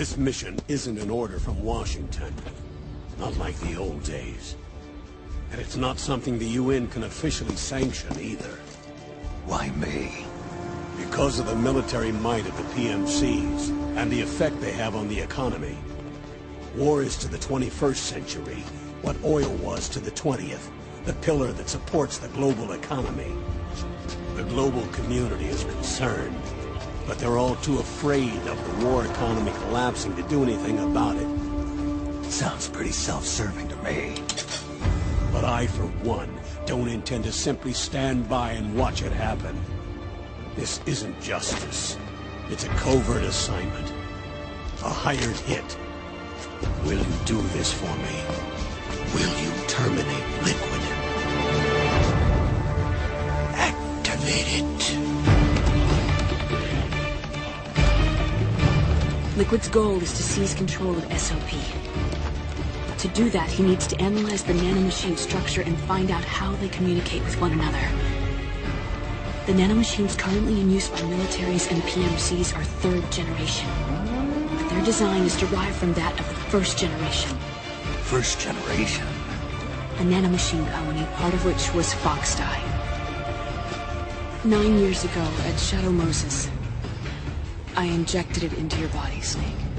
This mission isn't an order from Washington. Not like the old days. And it's not something the UN can officially sanction either. Why me? Because of the military might of the PMCs, and the effect they have on the economy. War is to the 21st century what oil was to the 20th, the pillar that supports the global economy. The global community is concerned, but they're all too afraid of the war economy collapsing to do anything about it. Sounds pretty self-serving to me. But I, for one, don't intend to simply stand by and watch it happen. This isn't justice. It's a covert assignment. A hired hit. Will you do this for me? Will you terminate Liquid? Activate it. Liquid's goal is to seize control of SOP. To do that, he needs to analyze the nanomachine structure and find out how they communicate with one another. The nanomachines currently in use by militaries and PMCs are third generation. But their design is derived from that of the first generation. First generation. A nanomachine colony, part of which was Foxdie. Nine years ago, at Shadow Moses, I injected it into your body, Snake.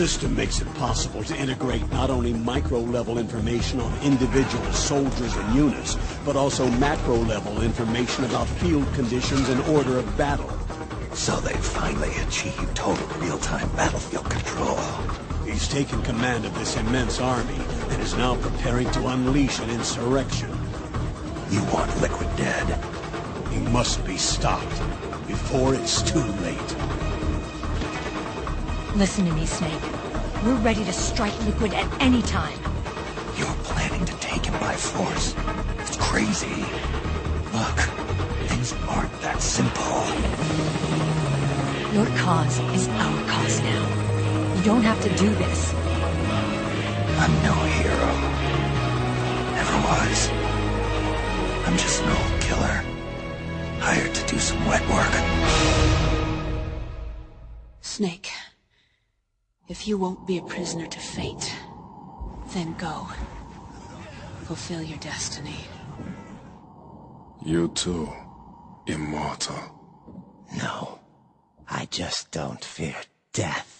System makes it possible to integrate not only micro-level information on individual soldiers and units, but also macro-level information about field conditions and order of battle. So they finally achieved total real-time battlefield control. He's taken command of this immense army and is now preparing to unleash an insurrection. You want Liquid dead? He must be stopped before it's too late. Listen to me, Snake. We're ready to strike Liquid at any time. You're planning to take him by force. It's crazy. Look, things aren't that simple. Your cause is our cause now. You don't have to do this. I'm no hero. Never was. I'm just an old killer. Hired to do some wet work. Snake, if you won't be a prisoner to fate, then go. Fulfill your destiny. You too, immortal. No. I just don't fear death.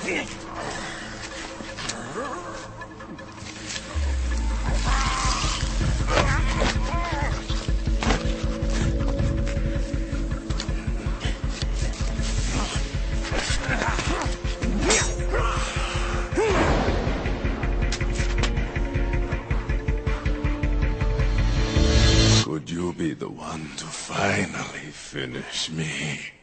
Could you be the one to finally finish me?